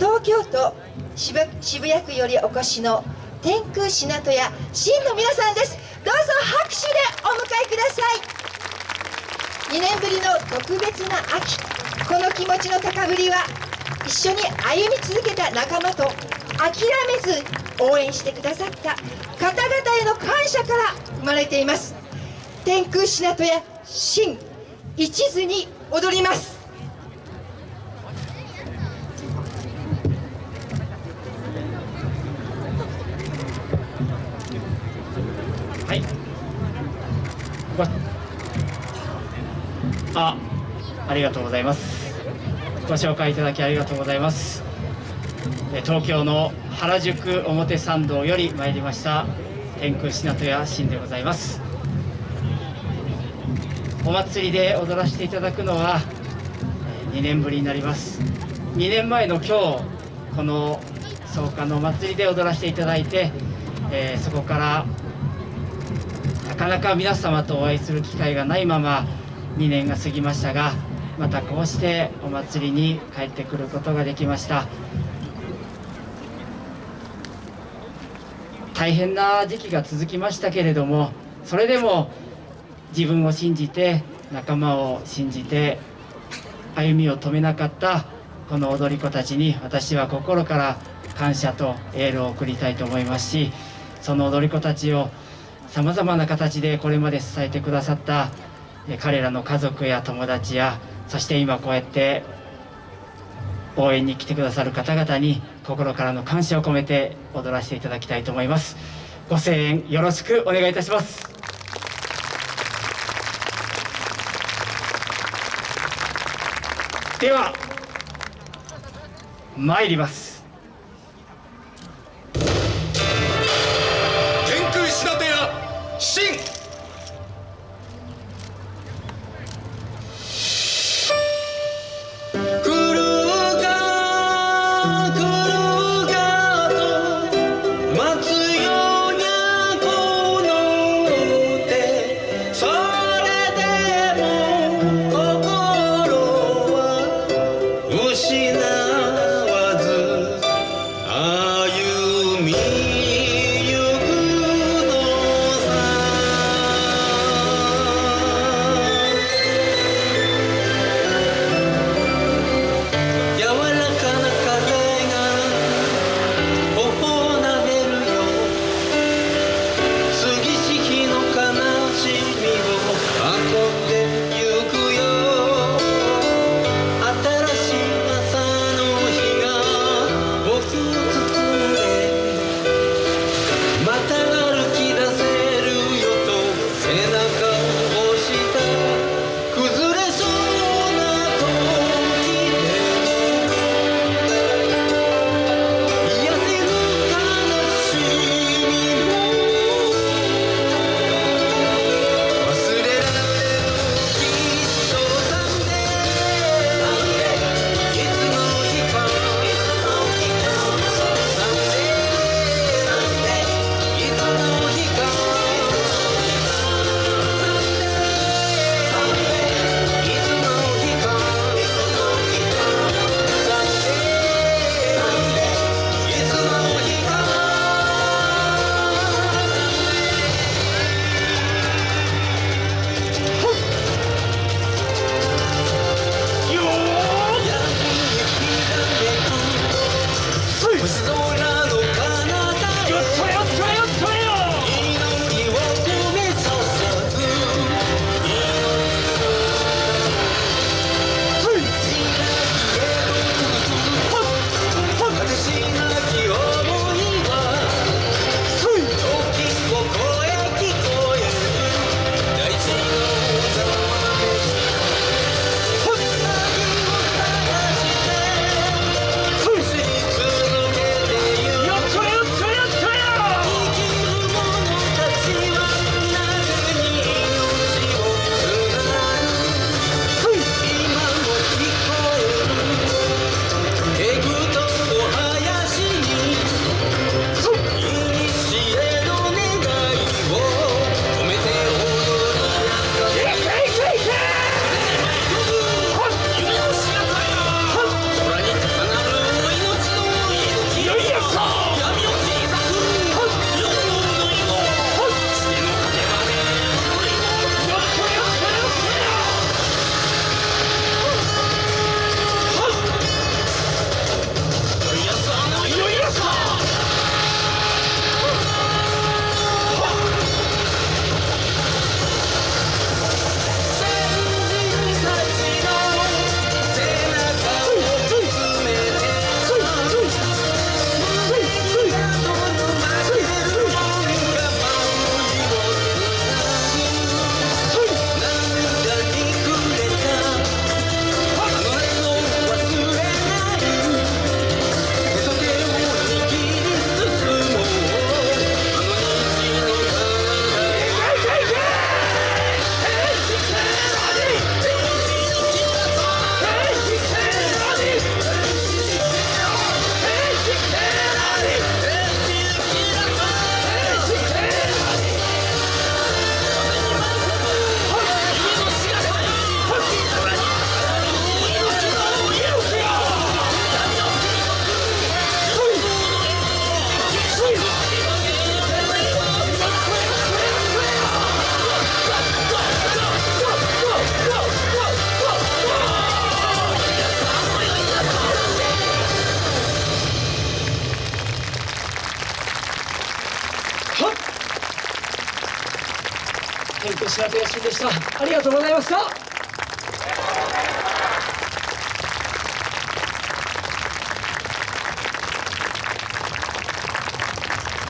東京都渋谷区よりお越しの天空品戸屋真の皆さんです。どうぞ拍手でお迎えください。2年ぶりの特別な秋。この気持ちの高ぶりは一緒に歩み続けた仲間と諦めず応援してくださった方々への感謝から生まれています。天空品戸屋真一途に踊ります。あありがとうございます。ご紹介いただきありがとうございます。東京の原宿表参道より参りました天空品戸屋新でございます。お祭りで踊らせていただくのは2年ぶりになります。2年前の今日この草加のお祭りで踊らせていただいて、えー、そこからかなか皆様とお会いする機会がないまま2年が過ぎましたがまたこうしてお祭りに帰ってくることができました。大変な時期が続きましたけれどもそれでも自分を信じて仲間を信じて歩みを止めなかったこの踊り子たちに私は心から感謝とエールを送りたいと思いますしその踊り子たちをさまざまな形でこれまで支えてくださった彼らの家族や友達やそして今こうやって応援に来てくださる方々に心からの感謝を込めて踊らせていただきたいと思います。ご声援よろしくお願いいたします。では参ります。天空白戸野心でした。ありがとうございました